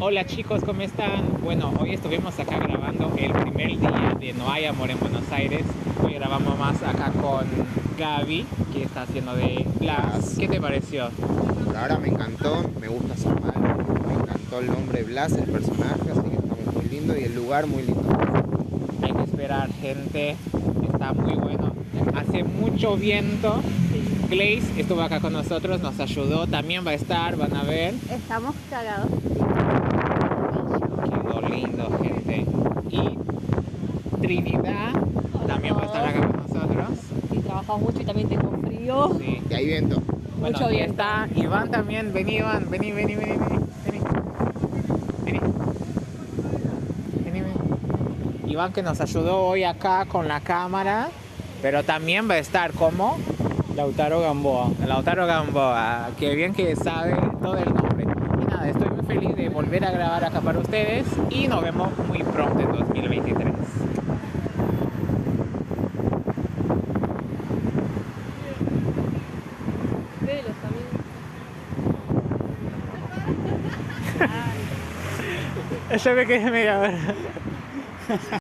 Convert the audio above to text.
Hola chicos, ¿cómo están? Bueno, hoy estuvimos acá grabando el primer día de No hay amor en Buenos Aires. Hoy grabamos más acá con Gaby, que está haciendo de Blas. ¿Qué te pareció? Verdad me encantó, me gusta Samuel, me encantó el nombre Blas, el personaje, así que estamos muy lindo y el lugar muy lindo. Hay que esperar, gente. Está muy bueno. Hace mucho viento. Glaze estuvo acá con nosotros, nos ayudó. También va a estar, van a ver. Estamos cagados. Quedó lindo, gente. Y Trinidad también va a estar acá con nosotros. Sí, trabajamos mucho y también tengo frío. Sí. Y hay viento. Bueno, Mucho y viento. está Iván también. Vení, Iván. Vení, vení, vení, vení. Vení. Vení. Vení, vení. Iván que nos ayudó hoy acá con la cámara, pero también va a estar como Lautaro Gamboa. Lautaro Gamboa, que bien que sabe todo el nombre. Y nada, estoy muy feliz de volver a grabar acá para ustedes y nos vemos muy pronto en 2023. Velos también. Yo me quedé media hora.